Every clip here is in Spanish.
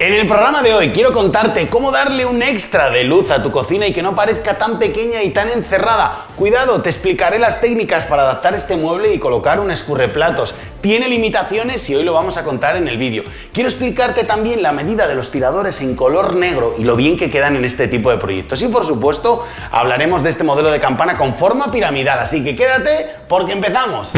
En el programa de hoy quiero contarte cómo darle un extra de luz a tu cocina y que no parezca tan pequeña y tan encerrada. Cuidado, te explicaré las técnicas para adaptar este mueble y colocar un escurreplatos. Tiene limitaciones y hoy lo vamos a contar en el vídeo. Quiero explicarte también la medida de los tiradores en color negro y lo bien que quedan en este tipo de proyectos. Y por supuesto, hablaremos de este modelo de campana con forma piramidal, así que quédate porque empezamos.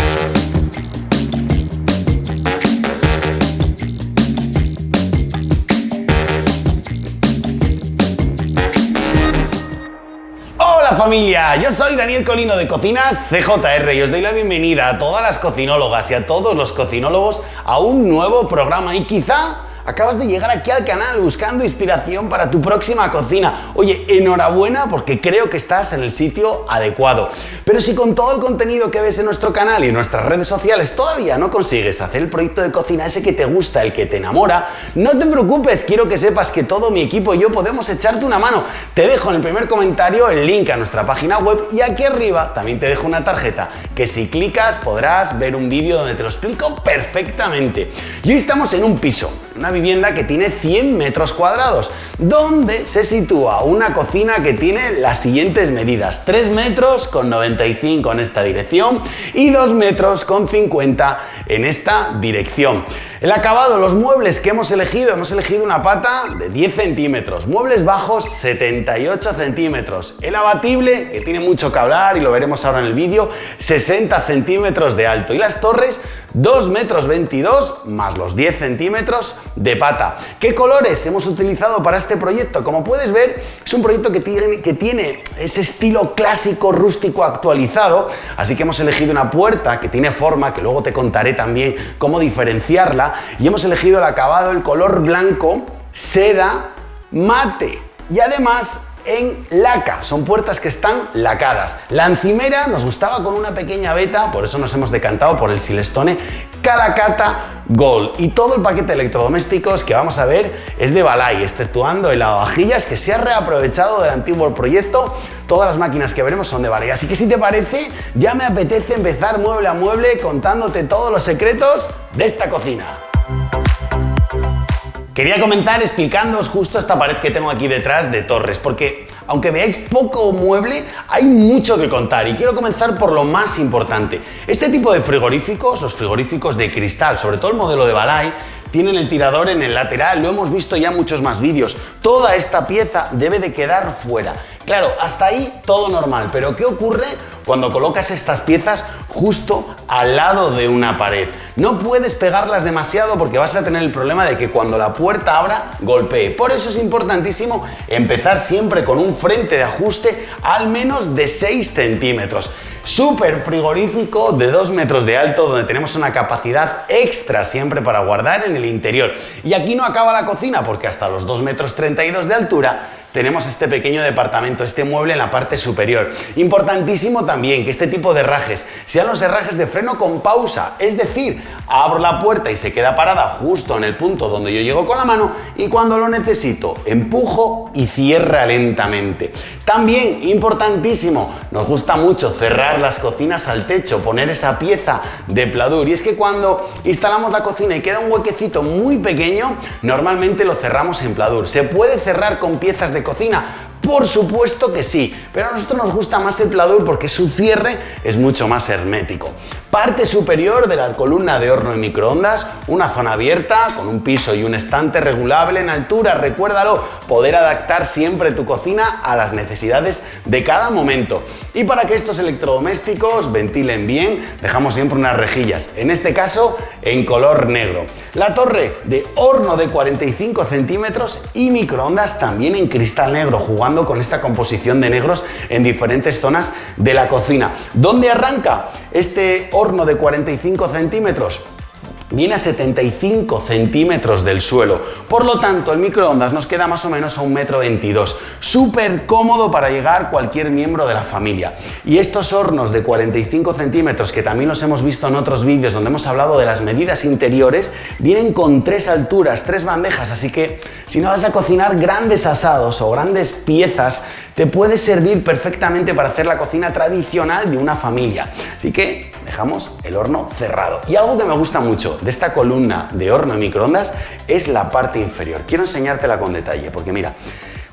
Familia, yo soy Daniel Colino de Cocinas CJR y os doy la bienvenida a todas las cocinólogas y a todos los cocinólogos a un nuevo programa y quizá Acabas de llegar aquí al canal buscando inspiración para tu próxima cocina. Oye, enhorabuena porque creo que estás en el sitio adecuado. Pero si con todo el contenido que ves en nuestro canal y en nuestras redes sociales todavía no consigues hacer el proyecto de cocina ese que te gusta, el que te enamora, no te preocupes, quiero que sepas que todo mi equipo y yo podemos echarte una mano. Te dejo en el primer comentario el link a nuestra página web y aquí arriba también te dejo una tarjeta que si clicas podrás ver un vídeo donde te lo explico perfectamente. Y hoy estamos en un piso, una vivienda que tiene 100 metros cuadrados, donde se sitúa una cocina que tiene las siguientes medidas. 3 metros con 95 en esta dirección y 2 metros con 50 en esta dirección. El acabado, los muebles que hemos elegido, hemos elegido una pata de 10 centímetros, muebles bajos 78 centímetros, el abatible, que tiene mucho que hablar y lo veremos ahora en el vídeo, 60 centímetros de alto y las torres 2 metros 22 más los 10 centímetros de pata. ¿Qué colores hemos utilizado para este proyecto? Como puedes ver, es un proyecto que tiene, que tiene ese estilo clásico rústico actualizado, así que hemos elegido una puerta que tiene forma, que luego te contaré también cómo diferenciarla, y hemos elegido el acabado, el color blanco, seda, mate. Y además en laca, son puertas que están lacadas. La encimera nos gustaba con una pequeña beta, por eso nos hemos decantado por el Silestone Calacata Gold. Y todo el paquete de electrodomésticos que vamos a ver es de Balay, exceptuando el lavavajillas que se ha reaprovechado del antiguo proyecto. Todas las máquinas que veremos son de Balay. Así que si te parece, ya me apetece empezar mueble a mueble contándote todos los secretos de esta cocina. Quería comenzar explicándoos justo esta pared que tengo aquí detrás de Torres, porque aunque veáis poco mueble, hay mucho que contar y quiero comenzar por lo más importante. Este tipo de frigoríficos, los frigoríficos de cristal, sobre todo el modelo de Balay, tienen el tirador en el lateral, lo hemos visto ya en muchos más vídeos. Toda esta pieza debe de quedar fuera. Claro, hasta ahí todo normal, pero ¿qué ocurre cuando colocas estas piezas justo al lado de una pared? No puedes pegarlas demasiado porque vas a tener el problema de que cuando la puerta abra, golpee. Por eso es importantísimo empezar siempre con un frente de ajuste al menos de 6 centímetros. Súper frigorífico de 2 metros de alto donde tenemos una capacidad extra siempre para guardar en el interior. Y aquí no acaba la cocina porque hasta los 2 metros 32 de altura tenemos este pequeño departamento, este mueble en la parte superior. Importantísimo también que este tipo de herrajes sean los herrajes de freno con pausa, es decir, abro la puerta y se queda parada justo en el punto donde yo llego con la mano y cuando lo necesito empujo y cierra lentamente. También, importantísimo, nos gusta mucho cerrar las cocinas al techo, poner esa pieza de pladur y es que cuando instalamos la cocina y queda un huequecito muy pequeño, normalmente lo cerramos en pladur. Se puede cerrar con piezas de cocina? Por supuesto que sí, pero a nosotros nos gusta más el pladur porque su cierre es mucho más hermético. Parte superior de la columna de horno de microondas, una zona abierta con un piso y un estante regulable en altura, recuérdalo, poder adaptar siempre tu cocina a las necesidades de cada momento. Y para que estos electrodomésticos ventilen bien, dejamos siempre unas rejillas, en este caso en color negro. La torre de horno de 45 centímetros y microondas también en cristal negro, jugando con esta composición de negros en diferentes zonas de la cocina. ¿Dónde arranca este horno de 45 centímetros? viene a 75 centímetros del suelo. Por lo tanto, el microondas nos queda más o menos a un metro 22. Súper cómodo para llegar cualquier miembro de la familia. Y estos hornos de 45 centímetros, que también los hemos visto en otros vídeos donde hemos hablado de las medidas interiores, vienen con tres alturas, tres bandejas, así que si no vas a cocinar grandes asados o grandes piezas, te puede servir perfectamente para hacer la cocina tradicional de una familia. Así que dejamos el horno cerrado. Y algo que me gusta mucho de esta columna de horno y microondas es la parte inferior. Quiero enseñártela con detalle, porque mira,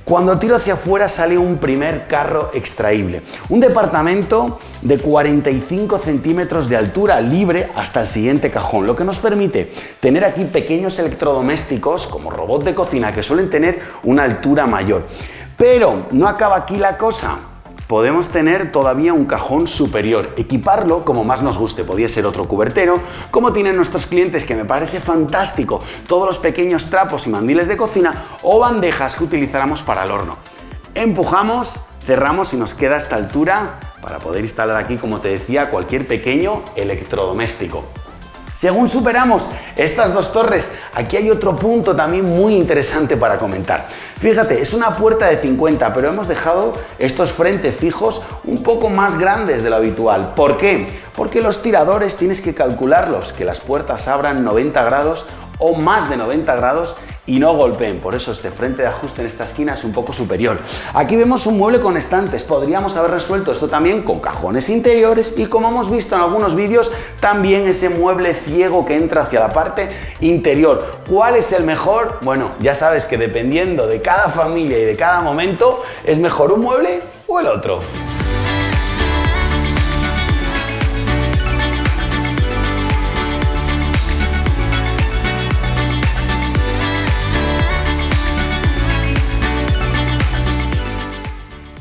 cuando tiro hacia afuera sale un primer carro extraíble. Un departamento de 45 centímetros de altura libre hasta el siguiente cajón, lo que nos permite tener aquí pequeños electrodomésticos como robot de cocina que suelen tener una altura mayor. Pero no acaba aquí la cosa podemos tener todavía un cajón superior, equiparlo como más nos guste, podría ser otro cubertero, como tienen nuestros clientes que me parece fantástico, todos los pequeños trapos y mandiles de cocina o bandejas que utilizáramos para el horno. Empujamos, cerramos y nos queda esta altura para poder instalar aquí, como te decía, cualquier pequeño electrodoméstico. Según superamos estas dos torres, aquí hay otro punto también muy interesante para comentar. Fíjate, es una puerta de 50, pero hemos dejado estos frentes fijos un poco más grandes de lo habitual. ¿Por qué? Porque los tiradores tienes que calcularlos, que las puertas abran 90 grados o más de 90 grados y no golpeen, por eso este frente de ajuste en esta esquina es un poco superior. Aquí vemos un mueble con estantes, podríamos haber resuelto esto también con cajones interiores y como hemos visto en algunos vídeos, también ese mueble ciego que entra hacia la parte interior. ¿Cuál es el mejor? Bueno, ya sabes que dependiendo de cada familia y de cada momento, es mejor un mueble o el otro.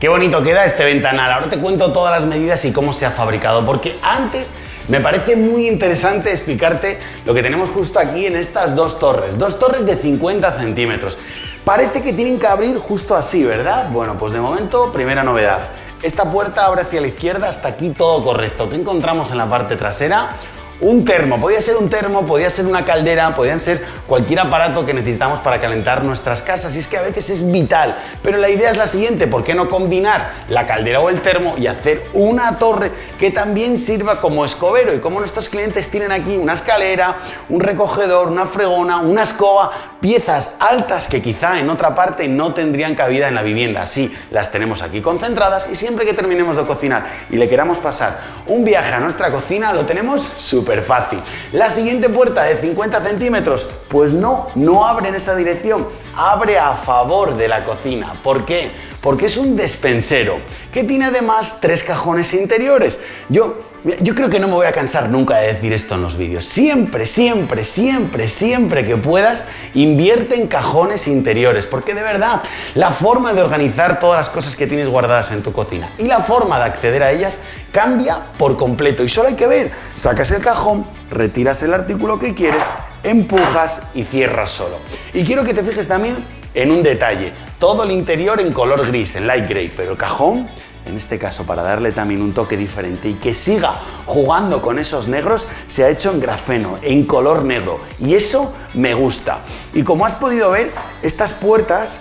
Qué bonito queda este ventanal. Ahora te cuento todas las medidas y cómo se ha fabricado, porque antes me parece muy interesante explicarte lo que tenemos justo aquí en estas dos torres. Dos torres de 50 centímetros. Parece que tienen que abrir justo así, ¿verdad? Bueno, pues de momento, primera novedad. Esta puerta abre hacia la izquierda, hasta aquí todo correcto. ¿Qué encontramos en la parte trasera? Un termo. Podía ser un termo, podía ser una caldera, podían ser cualquier aparato que necesitamos para calentar nuestras casas. Y es que a veces es vital. Pero la idea es la siguiente, ¿por qué no combinar la caldera o el termo y hacer una torre que también sirva como escobero? Y como nuestros clientes tienen aquí una escalera, un recogedor, una fregona, una escoba, piezas altas que quizá en otra parte no tendrían cabida en la vivienda. Así las tenemos aquí concentradas y siempre que terminemos de cocinar y le queramos pasar un viaje a nuestra cocina, lo tenemos súper fácil. La siguiente puerta de 50 centímetros, pues no, no abre en esa dirección, abre a favor de la cocina. ¿Por qué? Porque es un despensero que tiene además tres cajones interiores. Yo yo creo que no me voy a cansar nunca de decir esto en los vídeos. Siempre, siempre, siempre, siempre que puedas, invierte en cajones interiores, porque de verdad, la forma de organizar todas las cosas que tienes guardadas en tu cocina y la forma de acceder a ellas cambia por completo. Y solo hay que ver, sacas el cajón, retiras el artículo que quieres, empujas y cierras solo. Y quiero que te fijes también en un detalle. Todo el interior en color gris, en light gray, pero el cajón en este caso para darle también un toque diferente y que siga jugando con esos negros, se ha hecho en grafeno, en color negro. Y eso me gusta. Y como has podido ver, estas puertas,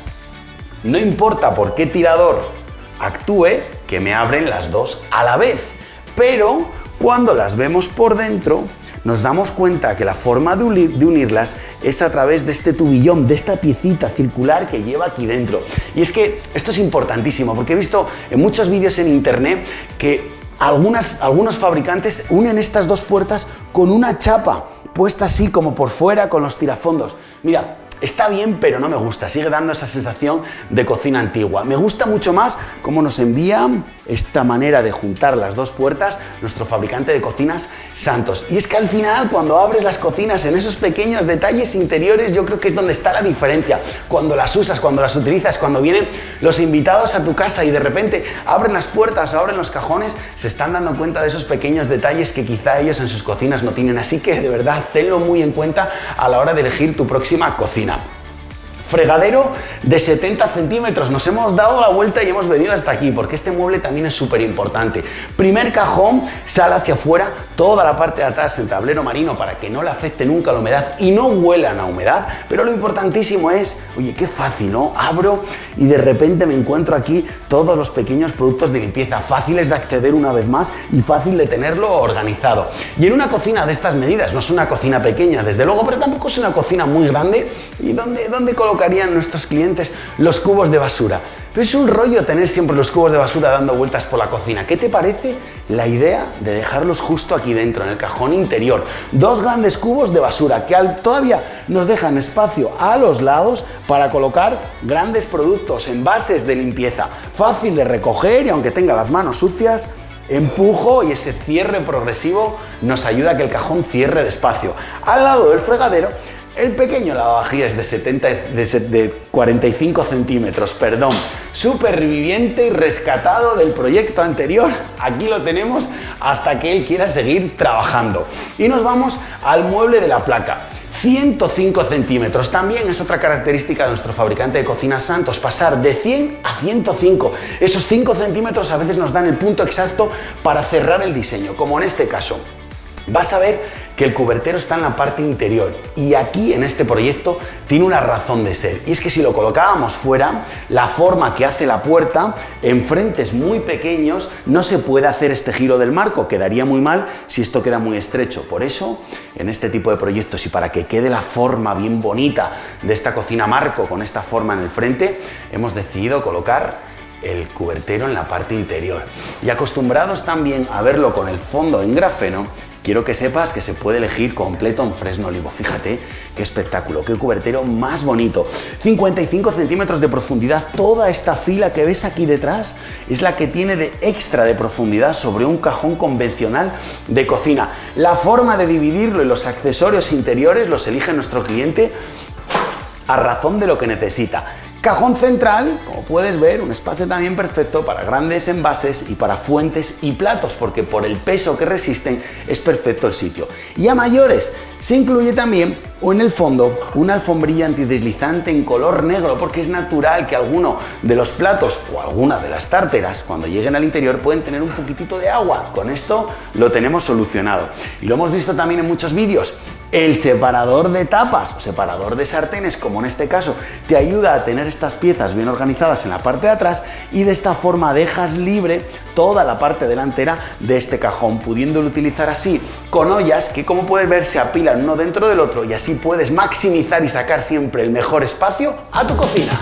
no importa por qué tirador actúe, que me abren las dos a la vez. Pero cuando las vemos por dentro, nos damos cuenta que la forma de, unirlas es a través de este tubillón, de esta piecita circular que lleva aquí dentro. Y es que esto es importantísimo porque he visto en muchos vídeos en internet que algunas, algunos fabricantes unen estas dos puertas con una chapa puesta así como por fuera con los tirafondos. Mira, Está bien, pero no me gusta. Sigue dando esa sensación de cocina antigua. Me gusta mucho más cómo nos envía esta manera de juntar las dos puertas nuestro fabricante de cocinas Santos. Y es que al final, cuando abres las cocinas en esos pequeños detalles interiores, yo creo que es donde está la diferencia. Cuando las usas, cuando las utilizas, cuando vienen los invitados a tu casa y de repente abren las puertas o abren los cajones, se están dando cuenta de esos pequeños detalles que quizá ellos en sus cocinas no tienen. Así que de verdad, tenlo muy en cuenta a la hora de elegir tu próxima cocina fregadero de 70 centímetros. Nos hemos dado la vuelta y hemos venido hasta aquí porque este mueble también es súper importante. Primer cajón, sale hacia afuera, toda la parte de atrás en tablero marino para que no le afecte nunca la humedad y no huelan a humedad. Pero lo importantísimo es, oye, qué fácil, ¿no? Abro y de repente me encuentro aquí todos los pequeños productos de limpieza, fáciles de acceder una vez más y fácil de tenerlo organizado. Y en una cocina de estas medidas, no es una cocina pequeña, desde luego, pero tampoco es una cocina muy grande, ¿y dónde, dónde colocarían nuestros clientes los cubos de basura? Pero es un rollo tener siempre los cubos de basura dando vueltas por la cocina. ¿Qué te parece la idea de dejarlos justo aquí dentro, en el cajón interior? Dos grandes cubos de basura que todavía nos dejan espacio a los lados para colocar grandes productos, envases de limpieza. Fácil de recoger y aunque tenga las manos sucias, empujo y ese cierre progresivo nos ayuda a que el cajón cierre despacio. Al lado del fregadero el pequeño lavavajillas de, 70, de, 45 centímetros, perdón, superviviente y rescatado del proyecto anterior. Aquí lo tenemos hasta que él quiera seguir trabajando. Y nos vamos al mueble de la placa. 105 centímetros. También es otra característica de nuestro fabricante de cocinas Santos, pasar de 100 a 105. Esos 5 centímetros a veces nos dan el punto exacto para cerrar el diseño, como en este caso. Vas a ver que el cubertero está en la parte interior y aquí en este proyecto tiene una razón de ser. Y es que si lo colocábamos fuera la forma que hace la puerta en frentes muy pequeños no se puede hacer este giro del marco. Quedaría muy mal si esto queda muy estrecho. Por eso en este tipo de proyectos y para que quede la forma bien bonita de esta cocina marco con esta forma en el frente hemos decidido colocar el cubertero en la parte interior. Y acostumbrados también a verlo con el fondo en grafeno, quiero que sepas que se puede elegir completo en fresno olivo. Fíjate qué espectáculo, qué cubertero más bonito. 55 centímetros de profundidad. Toda esta fila que ves aquí detrás es la que tiene de extra de profundidad sobre un cajón convencional de cocina. La forma de dividirlo y los accesorios interiores los elige nuestro cliente a razón de lo que necesita. Cajón central, como puedes ver, un espacio también perfecto para grandes envases y para fuentes y platos, porque por el peso que resisten es perfecto el sitio. Y a mayores, se incluye también o en el fondo una alfombrilla antideslizante en color negro, porque es natural que alguno de los platos o alguna de las tárteras, cuando lleguen al interior, pueden tener un poquitito de agua. Con esto lo tenemos solucionado. Y lo hemos visto también en muchos vídeos. El separador de tapas o separador de sartenes, como en este caso, te ayuda a tener estas piezas bien organizadas en la parte de atrás y de esta forma dejas libre toda la parte delantera de este cajón, pudiéndolo utilizar así con ollas que como puedes ver se apilan uno dentro del otro y así puedes maximizar y sacar siempre el mejor espacio a tu cocina.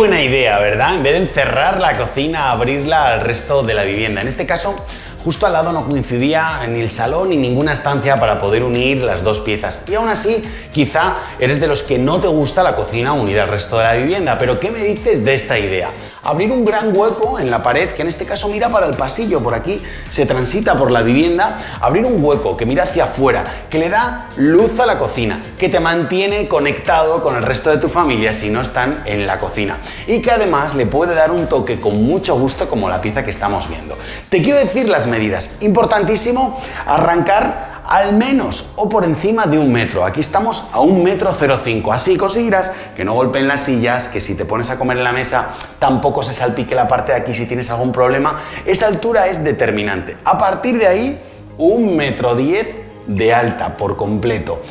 Buena idea, ¿verdad? En vez de encerrar la cocina, abrirla al resto de la vivienda. En este caso, justo al lado no coincidía ni el salón ni ninguna estancia para poder unir las dos piezas. Y aún así, quizá eres de los que no te gusta la cocina unida al resto de la vivienda. Pero ¿qué me dices de esta idea? Abrir un gran hueco en la pared, que en este caso mira para el pasillo, por aquí se transita por la vivienda, abrir un hueco que mira hacia afuera, que le da luz a la cocina, que te mantiene conectado con el resto de tu familia si no están en la cocina y que además le puede dar un toque con mucho gusto como la pieza que estamos viendo. Te quiero decir las medidas, importantísimo arrancar al menos o por encima de un metro. Aquí estamos a un metro 05. Así conseguirás que no golpeen las sillas, que si te pones a comer en la mesa tampoco se salpique la parte de aquí si tienes algún problema. Esa altura es determinante. A partir de ahí, un metro 10 de alta por completo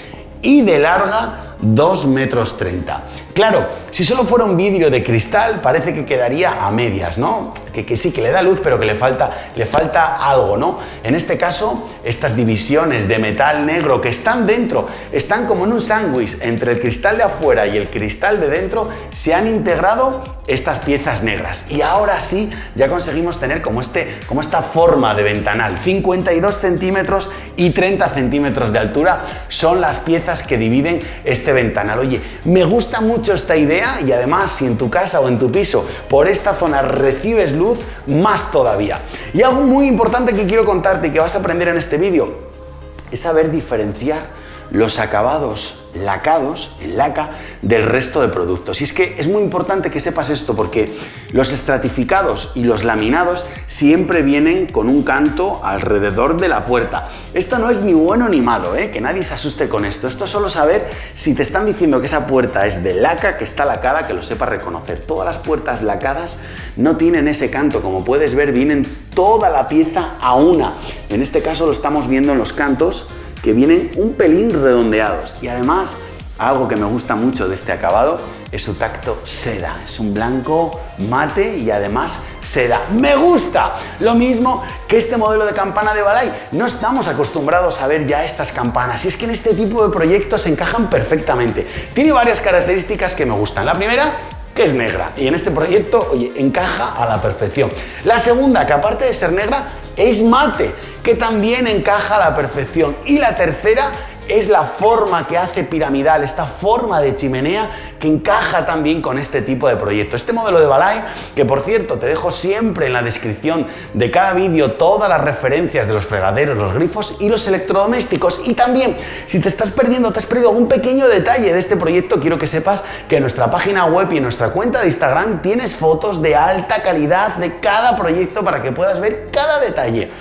y de larga 2 metros 30. Claro, si solo fuera un vidrio de cristal parece que quedaría a medias, ¿no? Que, sí, que le da luz, pero que le falta, le falta algo, ¿no? En este caso, estas divisiones de metal negro que están dentro, están como en un sándwich entre el cristal de afuera y el cristal de dentro, se han integrado estas piezas negras. Y ahora sí, ya conseguimos tener como, este, como esta forma de ventanal. 52 centímetros y 30 centímetros de altura son las piezas que dividen este ventanal. Oye, me gusta mucho esta idea y además si en tu casa o en tu piso por esta zona recibes luz, más todavía. Y algo muy importante que quiero contarte y que vas a aprender en este vídeo es saber diferenciar los acabados lacados, en laca, del resto de productos. Y es que es muy importante que sepas esto porque los estratificados y los laminados siempre vienen con un canto alrededor de la puerta. Esto no es ni bueno ni malo, ¿eh? que nadie se asuste con esto. Esto es solo saber si te están diciendo que esa puerta es de laca, que está lacada, que lo sepa reconocer. Todas las puertas lacadas no tienen ese canto. Como puedes ver, vienen toda la pieza a una. En este caso lo estamos viendo en los cantos que vienen un pelín redondeados y además Algo que me gusta mucho de este acabado es su tacto seda. Es un blanco mate y además seda. ¡Me gusta! Lo mismo que este modelo de campana de Balay. No estamos acostumbrados a ver ya estas campanas y es que en este tipo de proyectos se encajan perfectamente. Tiene varias características que me gustan. La primera que es negra y en este proyecto, oye, encaja a la perfección. La segunda, que aparte de ser negra, es mate, que también encaja a la perfección. Y la tercera es la forma que hace piramidal, esta forma de chimenea que encaja también con este tipo de proyecto. Este modelo de Balay, que por cierto te dejo siempre en la descripción de cada vídeo todas las referencias de los fregaderos, los grifos y los electrodomésticos. Y también, si te estás perdiendo, te has perdido algún pequeño detalle de este proyecto, quiero que sepas que en nuestra página web y en nuestra cuenta de Instagram tienes fotos de alta calidad de cada proyecto para que puedas ver cada detalle.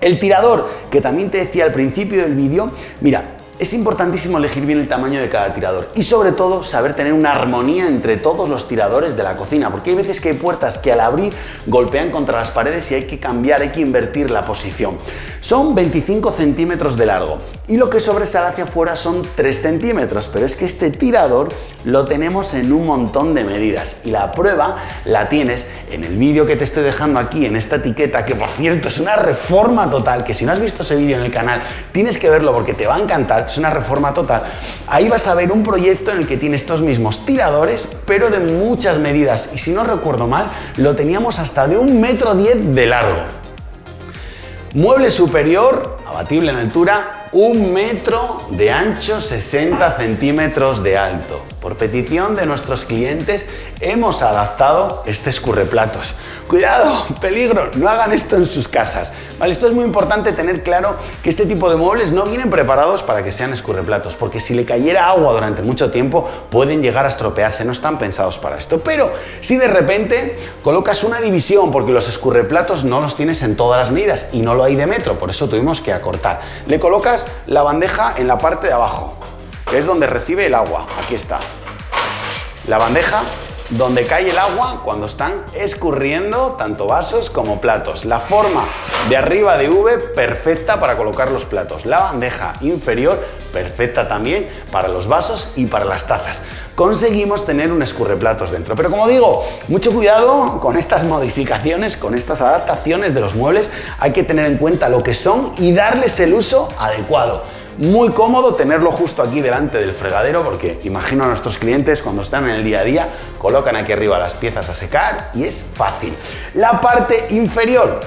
El tirador, que también te decía al principio del vídeo, mira, es importantísimo elegir bien el tamaño de cada tirador y sobre todo saber tener una armonía entre todos los tiradores de la cocina, porque hay veces que hay puertas que al abrir golpean contra las paredes y hay que cambiar, hay que invertir la posición. Son 25 centímetros de largo y lo que sobresale hacia afuera son 3 centímetros, pero es que este tirador lo tenemos en un montón de medidas y la prueba la tienes en el vídeo que te estoy dejando aquí en esta etiqueta, que por cierto es una reforma total, que si no has visto ese vídeo en el canal tienes que verlo porque te va a encantar es una reforma total. Ahí vas a ver un proyecto en el que tiene estos mismos tiradores, pero de muchas medidas. Y si no recuerdo mal, lo teníamos hasta de un metro diez de largo. Mueble superior, abatible en altura, un metro de ancho, 60 centímetros de alto. Por petición de nuestros clientes hemos adaptado este escurreplatos. Cuidado, peligro, no hagan esto en sus casas. Vale, esto es muy importante tener claro que este tipo de muebles no vienen preparados para que sean escurreplatos, porque si le cayera agua durante mucho tiempo pueden llegar a estropearse, no están pensados para esto. Pero si de repente colocas una división, porque los escurreplatos no los tienes en todas las medidas y no lo hay de metro, por eso tuvimos que acortar. Le colocas la bandeja en la parte de abajo, es donde recibe el agua. Aquí está. La bandeja donde cae el agua cuando están escurriendo tanto vasos como platos. La forma de arriba de V perfecta para colocar los platos. La bandeja inferior perfecta también para los vasos y para las tazas. Conseguimos tener un escurreplatos dentro. Pero como digo, mucho cuidado con estas modificaciones, con estas adaptaciones de los muebles. Hay que tener en cuenta lo que son y darles el uso adecuado. Muy cómodo tenerlo justo aquí delante del fregadero porque imagino a nuestros clientes cuando están en el día a día colocan aquí arriba las piezas a secar y es fácil. La parte inferior.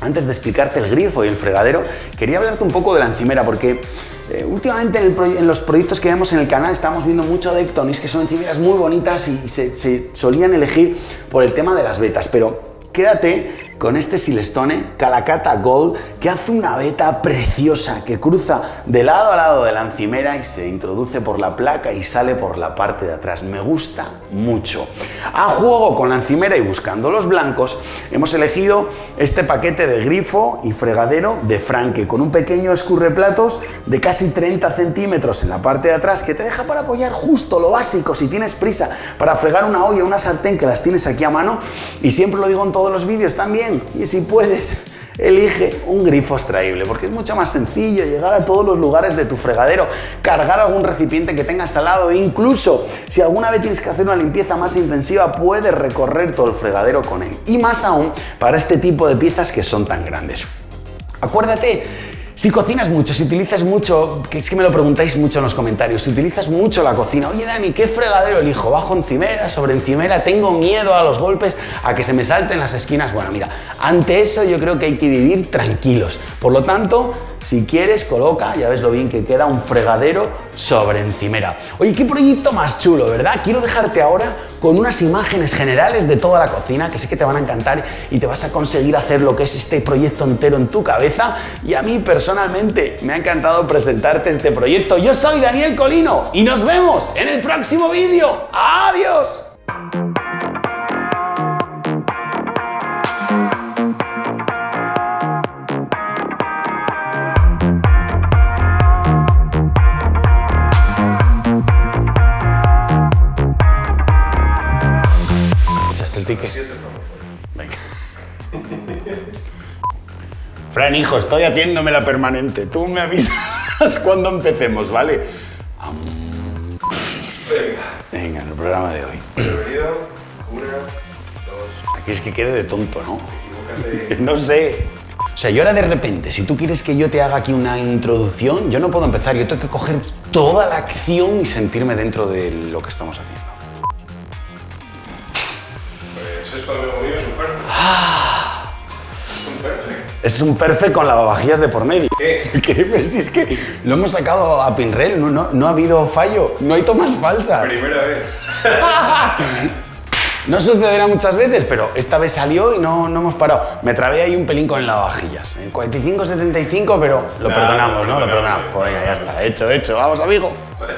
Antes de explicarte el grifo y el fregadero, quería hablarte un poco de la encimera porque eh, últimamente en, los proyectos que vemos en el canal estamos viendo mucho de Ectonis, que son encimeras muy bonitas y se, se solían elegir por el tema de las vetas, pero quédate con este Silestone Calacata Gold que hace una veta preciosa que cruza de lado a lado de la encimera y se introduce por la placa y sale por la parte de atrás. Me gusta mucho. A juego con la encimera y buscando los blancos, hemos elegido este paquete de grifo y fregadero de Franke con un pequeño escurreplatos de casi 30 centímetros en la parte de atrás que te deja para apoyar justo lo básico si tienes prisa para fregar una olla, una sartén que las tienes aquí a mano y siempre lo digo en todos los vídeos también y si puedes, elige un grifo extraíble, porque es mucho más sencillo llegar a todos los lugares de tu fregadero, cargar algún recipiente que tengas al lado, e incluso si alguna vez tienes que hacer una limpieza más intensiva, puedes recorrer todo el fregadero con él. Y más aún para este tipo de piezas que son tan grandes. Acuérdate si cocinas mucho, si utilizas mucho, que es que me lo preguntáis mucho en los comentarios, si utilizas mucho la cocina, oye Dani, ¿qué fregadero elijo? ¿Bajo encimera, sobre encimera? ¿Tengo miedo a los golpes, a que se me salten las esquinas? Bueno, mira, ante eso yo creo que hay que vivir tranquilos. Por lo tanto, si quieres, coloca, ya ves lo bien que queda, un fregadero sobre encimera. Oye, qué proyecto más chulo, ¿verdad? Quiero dejarte ahora con unas imágenes generales de toda la cocina que sé que te van a encantar y te vas a conseguir hacer lo que es este proyecto entero en tu cabeza. Y a mí personalmente me ha encantado presentarte este proyecto. Yo soy Daniel Colino y nos vemos en el próximo vídeo. ¡Adiós! Venga. Fran, hijo, estoy haciéndome la permanente. Tú me avisas cuando empecemos, ¿vale? Venga. Venga, en el programa de hoy. Bienvenido. Una, dos. Aquí es que quede de tonto, ¿no? No sé. O sea, yo ahora de repente, si tú quieres que yo te haga aquí una introducción, yo no puedo empezar, yo tengo que coger toda la acción y sentirme dentro de lo que estamos haciendo. Esto, es un perfect. Es un perfect. Es un perfect con lavavajillas de por medio. ¿Qué? ¿Qué? Pues si es que lo hemos sacado a Pinrel, no, no, no ha habido fallo, no hay tomas falsas. Primera vez. No sucederá muchas veces, pero esta vez salió y no, no hemos parado. Me trabé ahí un pelín con lavavajillas. En 45-75, pero lo Nah, perdonamos, no. Lo perdonamos. Pues venga, ya está. Hecho, hecho. Vamos, amigo. Vale.